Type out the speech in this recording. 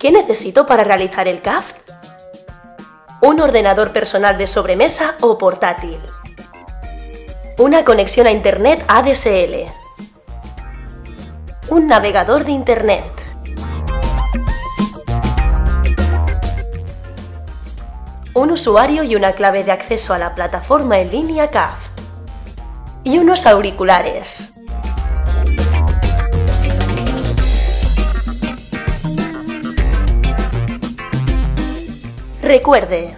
¿Qué necesito para realizar el CAF? Un ordenador personal de sobremesa o portátil. Una conexión a Internet ADSL. Un navegador de Internet. Un usuario y una clave de acceso a la plataforma en línea CAF. Y unos auriculares. Recuerde,